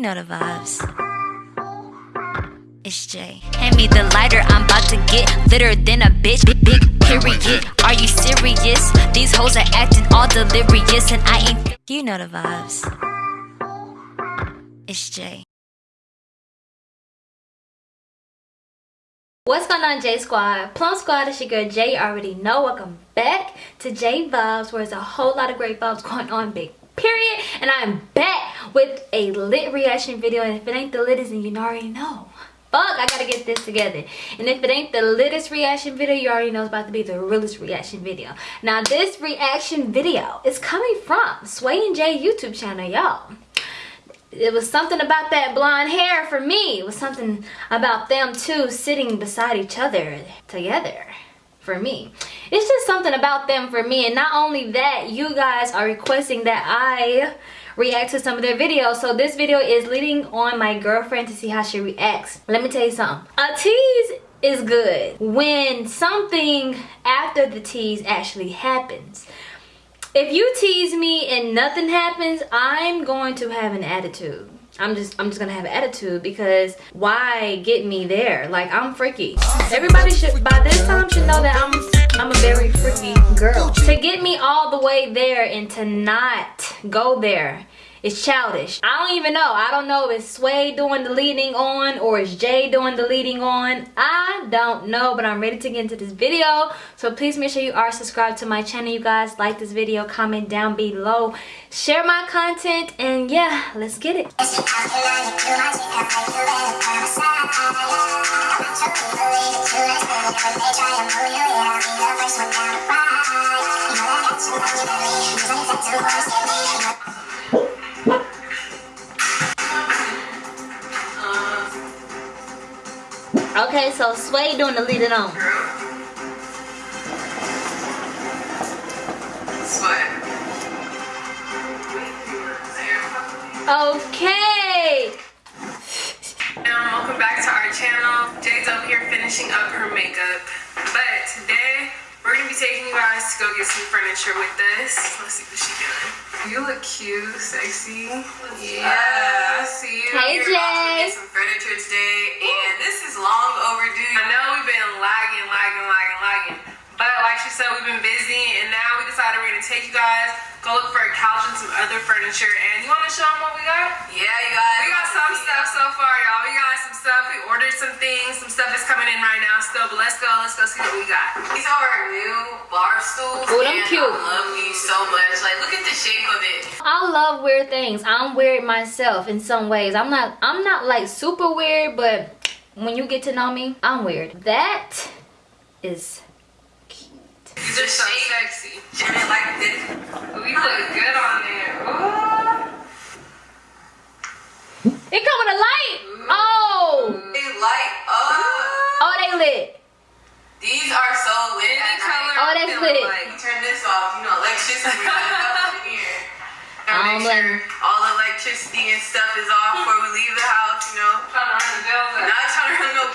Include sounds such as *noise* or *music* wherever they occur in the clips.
You know the vibes. It's Jay. Hand me the lighter, I'm about to get litter than a bitch. Big, big period. Are you serious? These hoes are acting all delirious, and I ain't. You know the vibes. It's Jay. What's going on J Squad? Plum Squad, it's your girl Jay. You already know. Welcome back to J Vibes where there's a whole lot of great vibes going on, big period. And I'm back with a lit reaction video. And if it ain't the littest, then you already know. Fuck, I gotta get this together. And if it ain't the littest reaction video, you already know it's about to be the realest reaction video. Now this reaction video is coming from Sway and Jay YouTube channel, y'all it was something about that blonde hair for me. It was something about them two sitting beside each other together for me. It's just something about them for me. And not only that, you guys are requesting that I react to some of their videos. So this video is leading on my girlfriend to see how she reacts. Let me tell you something. A tease is good when something after the tease actually happens if you tease me and nothing happens i'm going to have an attitude i'm just i'm just gonna have an attitude because why get me there? Like i'm freaky. Everybody should by this time should know that i'm i'm a very freaky girl. To get me all the way there and to not go there it's childish. I don't even know. I don't know if it's Sway doing the leading on or is Jay doing the leading on. I don't know, but I'm ready to get into this video. So please make sure you are subscribed to my channel, you guys. Like this video, comment down below. Share my content, and yeah, let's get it. Okay, so Sway doing the lead it on. Sway. Okay. And welcome back to our channel. Jay's over here finishing up her makeup. But today, we're gonna be taking you guys to go get some furniture with us. Let's see what she's doing. You look cute, sexy. Yeah, I see you. Hey, Jay. to get some furniture today, and this is long overdue. I know we've been lagging, lagging, lagging, lagging. But like she said, we've been busy, and now we decided we're gonna take you guys, go look for a couch and some other furniture. And you wanna show them what we got? Yeah, you guys. We got some stuff so far, y'all. We got some stuff. We ordered some things. Some stuff is coming in right now still. But let's go. Let's go see what we got. These are our new bar stools. Ooh, them and cute. I love these so much. Like, look at the shape of it. I love weird things. I'm weird myself in some ways. I'm not I'm not like super weird, but when you get to know me, I'm weird. That is cute. These are so sexy. And it like this. We look good on there. Ooh. It come with a light. Oh. They light up. Oh, they lit. These are so lit. Any color. Oh, I'm that's lit. Like. You turn this off, you know, electricity is up in here. *laughs* I don't And make blame sure all the electricity and stuff is off before we leave the house, you know. Trying to run the bills up. Not trying to run no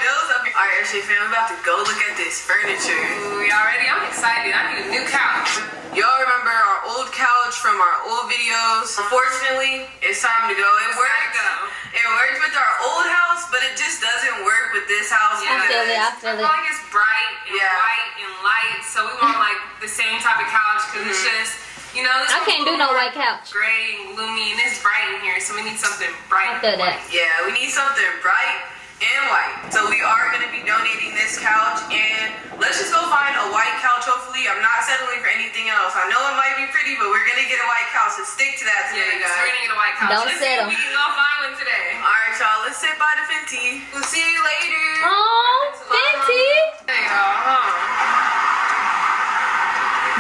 bills up. All right, SJ fam, I'm about to go look at this furniture. Ooh, y'all ready? I'm excited. I need a new couch. Y'all remember our old couch from our old videos? Unfortunately, it's time to go. It Gotta worked. go. It worked with our old house, but it just doesn't work with this house. Yeah. I feel it. I I feel feel it. like it's bright and Yeah. white and light, so we want like the same type of couch because it's mm-hmm. just, you know, this I can't do no more white couch. Gray and gloomy, and it's bright in here, so we need something bright. I feel and that. Yeah, we need something bright and white. So we are gonna be donating this couch, and let's just go find a white couch. Hopefully, I'm not settling for anything else. I know it might be pretty, but we're gonna get a white couch. So stick to that Yeah, today, so we're gonna get a white couch. Don't Let's settle. if we can go find one today. All right, y'all. Let's sit by the Fenty. We'll see you later. Oh, Fenty. There you go. Huh?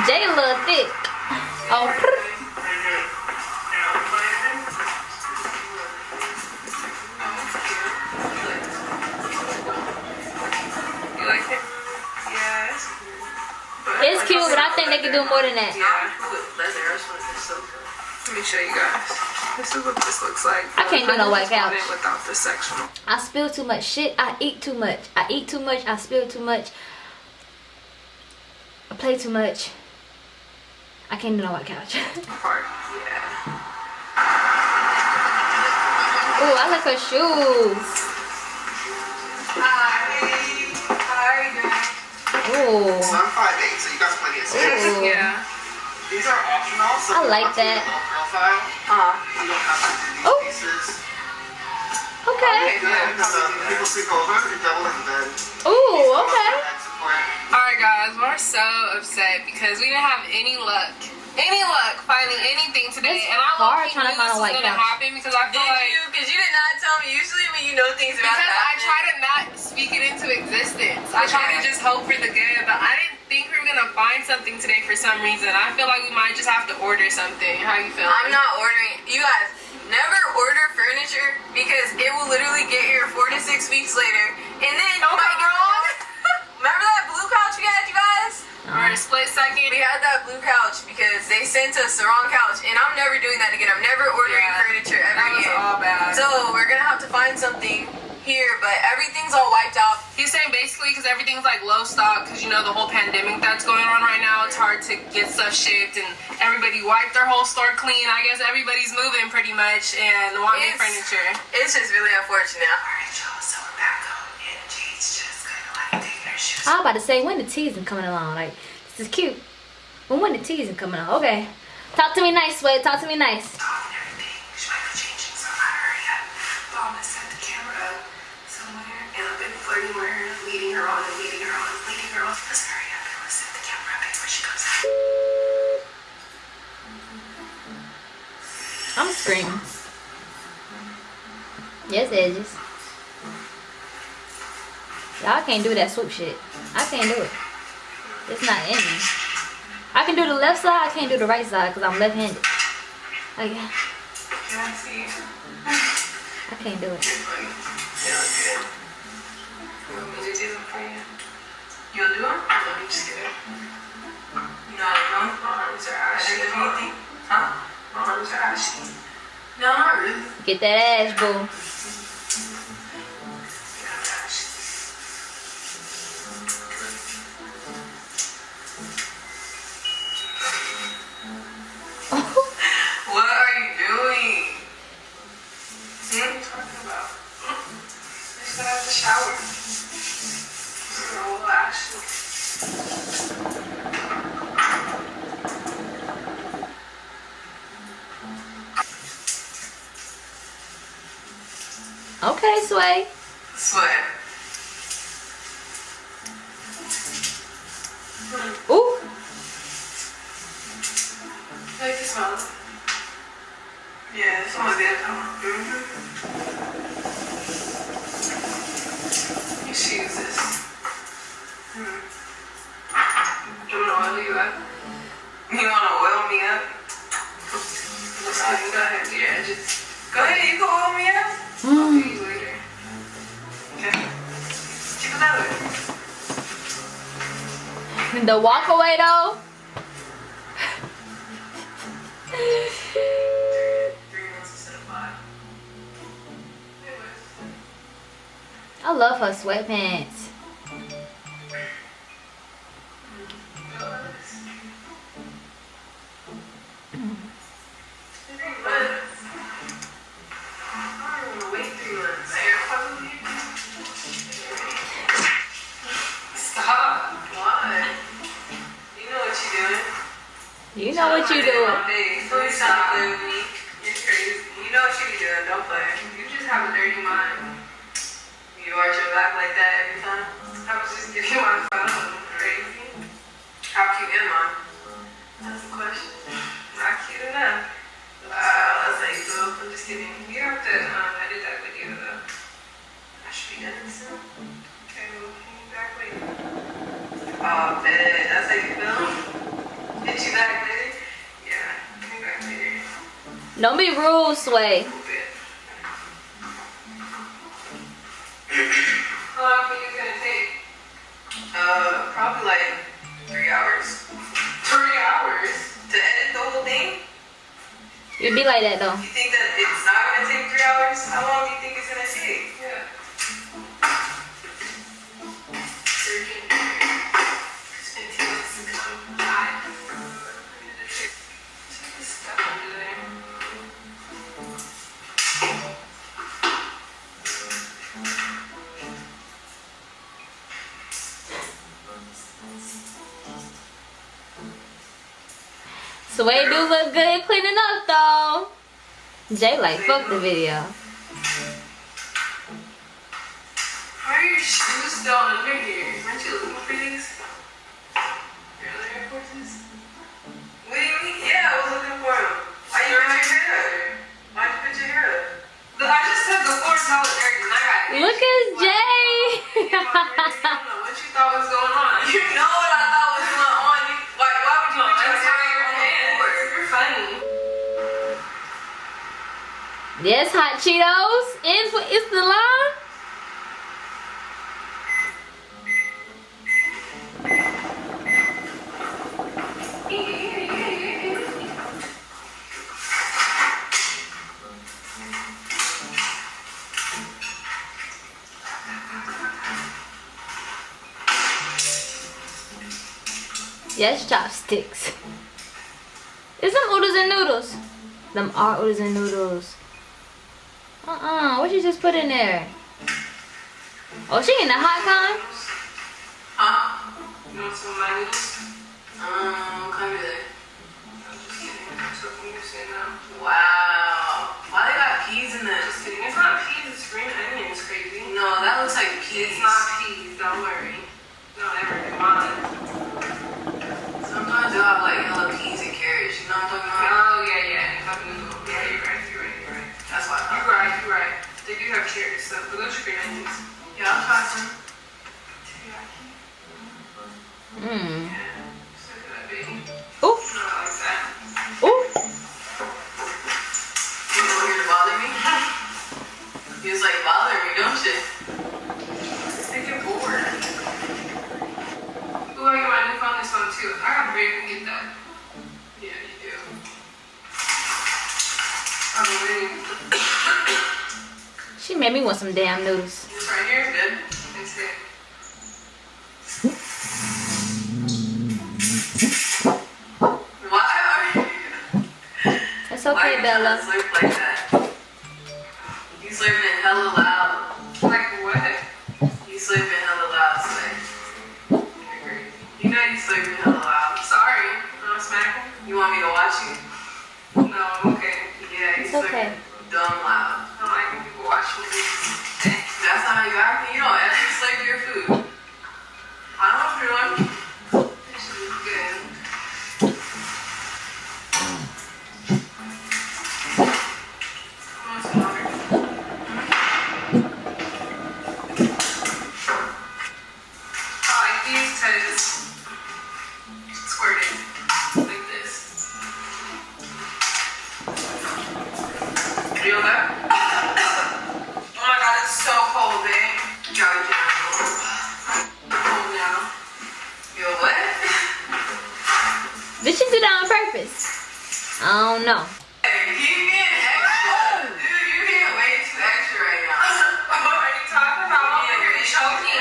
Jay a little thick. Oh, it's cute, but I think they can do more than that. Yeah. Leather. I just want this so good. Let me show you guys. This is what this looks like. I can't do no white couch. it Without the sectional. I spill too much shit. I eat too much. I eat too much. I spill too much. I play too much. I can't do no white couch. *laughs* part. Yeah. Ooh, I like her shoes. Hi. Hi, guys. Ooh. So I'm 5'8", so Ooh. Yeah. These are optional, so I like want to do that. a profile, Uh-huh. you don't have to do these Oh. pieces. Okay. Yeah, because uh, people sleep over, you double in bed. Ooh, okay. Alright guys, we're so upset because we didn't have any luck. Any luck finding anything today. It's and I hard trying to find this a was white gonna couch. happen because I Did feel like you? Because you did not tell me. Usually when you know things about because to I try to not speak it into existence. I try to just hope for the good, but I didn't think we're gonna find something today for some reason. I feel like we might just have to order something. How you feel? I'm not ordering. You guys never order furniture because it will literally get here four to six weeks later, and then you Don't might get wrong. *laughs* Remember that blue couch we had, you guys? Alright, split second. We had that blue couch because they sent us the wrong couch, and I'm never doing that again. I'm never ordering Yeah, furniture ever That was again. all bad. So we're gonna have to find something here, but everything's all wiped out. He's saying basically because everything's like low stock because you know the whole pandemic that's going on right now. It's hard to get stuff shipped and everybody wiped their whole store clean. I guess everybody's moving pretty much and want new It's- furniture. It's just really unfortunate. Alright, y'all, so we're back home and Jade's just kind of like taking her shoes. I was about to say when the teasing coming along. Like this is cute. But when the teasing coming along? Okay. Talk to me nice, Sway. Talk to me nice. And the camera she comes out. I'm screaming. Yes, edges. Y'all can't do that swoop shit. I can't do it. It's not in me. I can do the left side. I can't do the right side because I'm left-handed. Like? *laughs* I can't do it. You want me to do them for you? You'll do them? No, I'm just kidding. You know how to My arms are ashy. Anything? Huh? My arms are ashy. No, not really. Get that ass, boo. Walk away though. I love her sweatpants. Be doing. Don't play. You just have a dirty mind. You arch your back like that every time. I was just giving my phone. Crazy. How cute am I? That's the question. Not cute enough. Wow, that's like, boo. I'm just kidding. You have to um, edit that video though. I should be done soon. Okay, well, you back later? Oh, bet. That's how you feel? Get you back later? Yeah, you back later? Don't be rude, Sway. Long are you gonna take? Uh, probably like three hours. *laughs* Three hours? To edit the whole thing? You be like that though. You think that it's not gonna take three hours? How long do you think it's gonna take? Sway do look good cleaning up though. Jay like fuck the video. How are your shoes still under here? Aren't you looking for these? Your other Air Forces? What do you mean? Yeah, I was looking for him. Why you put your hair up? Why'd you put your hair up? The- I just said the floor's all dirty and I got Look at Jay. I don't know what you thought was going on. *laughs* You know yes, hot Cheetos. Is what is the line? Yes, chopsticks. Is them oodles and noodles? Them are oodles and noodles. Uh-uh. What you just put in there? Oh, she in the hot kind? Huh? You want some of my noodles? Um, come here. I'm just kidding. So can you say no? Wow. Why they got peas in this? It's not peas, it's green onions, crazy. No, that looks like peas. It's not peas, don't worry. Don't ever do. Sometimes they'll have like hella peas and carrots. You know what I'm talking about? Oh, yeah, yeah. Cup noodle. Yeah, you're right, you're right, you're right. That's why I You're thought. right, you're right. They do have carrots, so, but those are green onions. Yeah, I'll try some. Mmm. Yeah. So that baby. Ooh. No, I like that. Ooh. You know here to bother me? He was like, bother me, don't you? They get bored. Ooh, I get my new phone this one too. I gotta break and get that. Yeah, you do. I'm waiting. She made me want some damn noodles. Right here is good. It's it. Why are you? It's okay, you Bella. slurp like that? You slurping hella loud. I'm over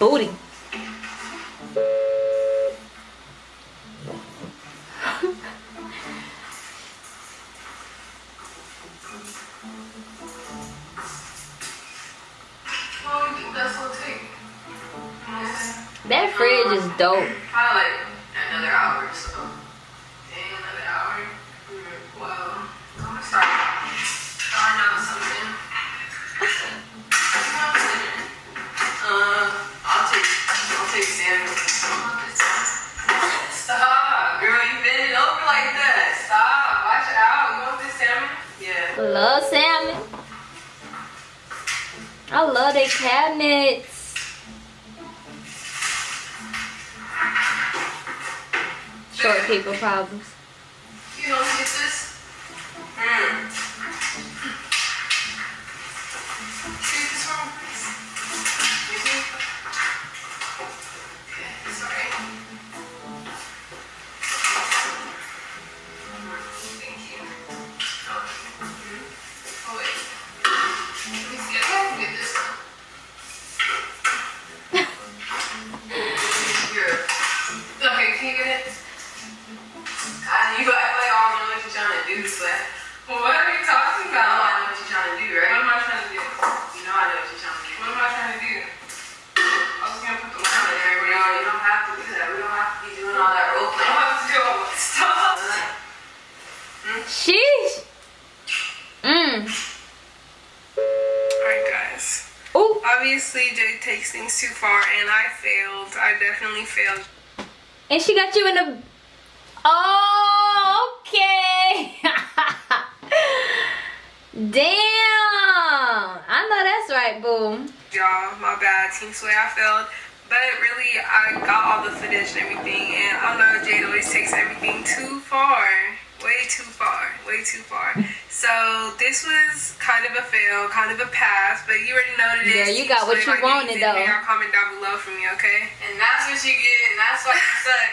booty. Love salmon. I love their cabinets. Short people problems. You don't get this? Mm. And I failed. I definitely failed. And she got you in the. Oh, okay. *laughs* Damn. I know that's right, boo. Y'all, my bad. Team Sway, I failed. But really, I got all the footage and everything, and I know Jade always takes everything too far. Way too far. Way too far. So, this was kind of a fail, kind of a pass, but you already know what it is. Yeah, you got what Sway, you like, wanted, though. Y'all comment down below for me, okay? And that's what you get, and that's why you suck.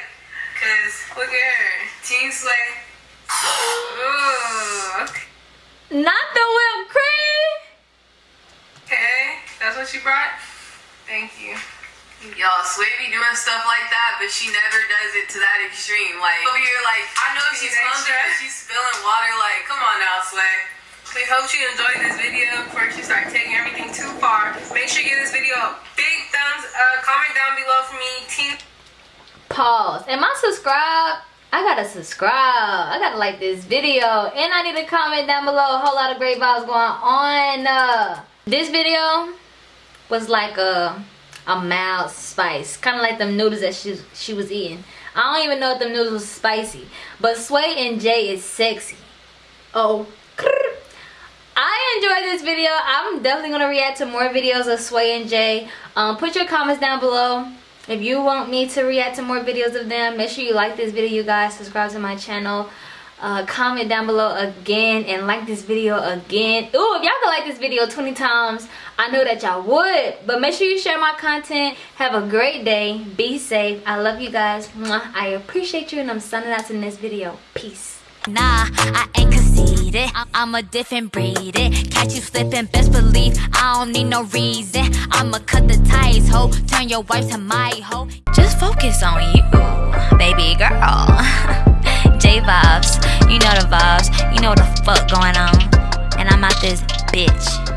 Cause Look at her. Team Sway, Ooh, okay. Not the whipped cream. Okay, that's what you brought? Thank you. Y'all, Sway be doing stuff like that, but she never does it to that extreme. Like over here, like I know she's She's clumsy, but she's spilling water. Like, come on now, Sway. We hope you enjoyed this video before you start taking everything too far. Make sure you give this video a big thumbs up. Comment down below for me. Team Pause. Am I subscribed? I gotta subscribe. I gotta like this video. And I need to comment down below. A whole lot of great vibes going on. Uh, this video was like a a mild spice. Kind of like them noodles that she, she was eating. I don't even know if them noodles was spicy. But Sway and Jay is sexy. Oh. I enjoyed this video. I'm definitely gonna react to more videos of Sway and Jay. Um, put your comments down below. If you want me to react to more videos of them, make sure you like this video, you guys. Subscribe to my channel. Uh, comment down below again and like this video again. Ooh, if y'all could like this video 20 times, I know that y'all would. But make sure you share my content. Have a great day. Be safe. I love you guys. I appreciate you and I'm signing out in this video. Peace. Nah, I ain't conceited. I'm a different breed. It. Catch you slipping, best believe I don't need no reason. I'ma cut the ties, ho. Turn your wife to my hoe. Just focus on you, baby girl. *laughs* Vibes, you know the vibes. You know what the fuck going on. And I'm out this bitch.